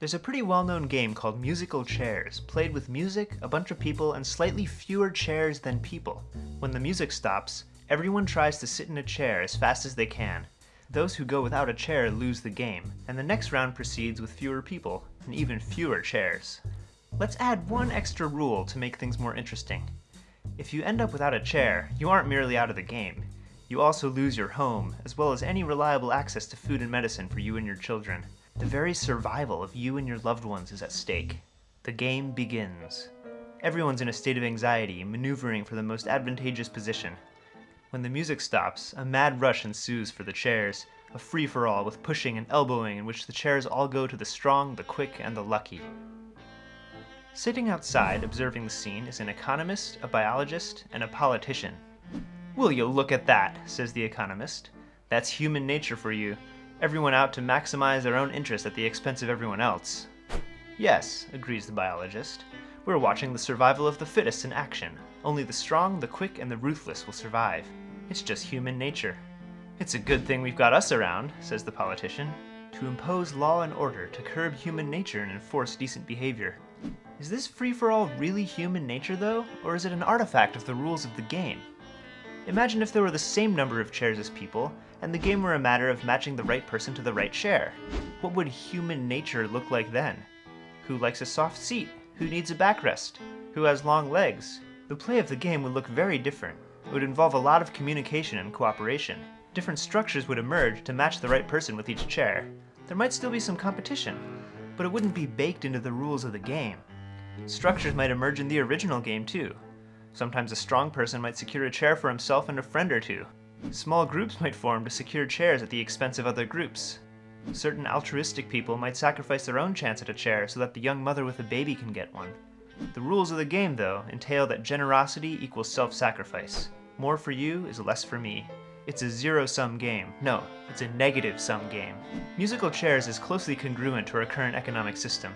There's a pretty well-known game called Musical Chairs, played with music, a bunch of people, and slightly fewer chairs than people. When the music stops, everyone tries to sit in a chair as fast as they can. Those who go without a chair lose the game, and the next round proceeds with fewer people, and even fewer chairs. Let's add one extra rule to make things more interesting. If you end up without a chair, you aren't merely out of the game. You also lose your home, as well as any reliable access to food and medicine for you and your children. The very survival of you and your loved ones is at stake. The game begins. Everyone's in a state of anxiety, maneuvering for the most advantageous position. When the music stops, a mad rush ensues for the chairs, a free-for-all with pushing and elbowing in which the chairs all go to the strong, the quick, and the lucky. Sitting outside observing the scene is an economist, a biologist, and a politician. Will you look at that, says the economist. That's human nature for you, everyone out to maximize their own interest at the expense of everyone else. Yes, agrees the biologist. We're watching the survival of the fittest in action. Only the strong, the quick, and the ruthless will survive. It's just human nature. It's a good thing we've got us around, says the politician, to impose law and order, to curb human nature and enforce decent behavior. Is this free-for-all really human nature, though, or is it an artifact of the rules of the game? Imagine if there were the same number of chairs as people, and the game were a matter of matching the right person to the right chair. What would human nature look like then? Who likes a soft seat? Who needs a backrest? Who has long legs? The play of the game would look very different. It would involve a lot of communication and cooperation. Different structures would emerge to match the right person with each chair. There might still be some competition, but it wouldn't be baked into the rules of the game. Structures might emerge in the original game too. Sometimes a strong person might secure a chair for himself and a friend or two, Small groups might form to secure chairs at the expense of other groups. Certain altruistic people might sacrifice their own chance at a chair so that the young mother with a baby can get one. The rules of the game, though, entail that generosity equals self-sacrifice. More for you is less for me. It's a zero-sum game. No, it's a negative-sum game. Musical chairs is closely congruent to our current economic system.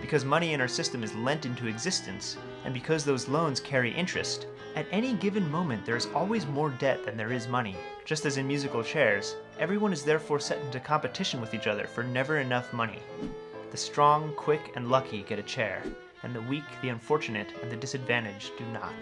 Because money in our system is lent into existence, and because those loans carry interest, at any given moment there is always more debt than there is money. Just as in musical chairs, everyone is therefore set into competition with each other for never enough money. The strong, quick, and lucky get a chair, and the weak, the unfortunate, and the disadvantaged do not.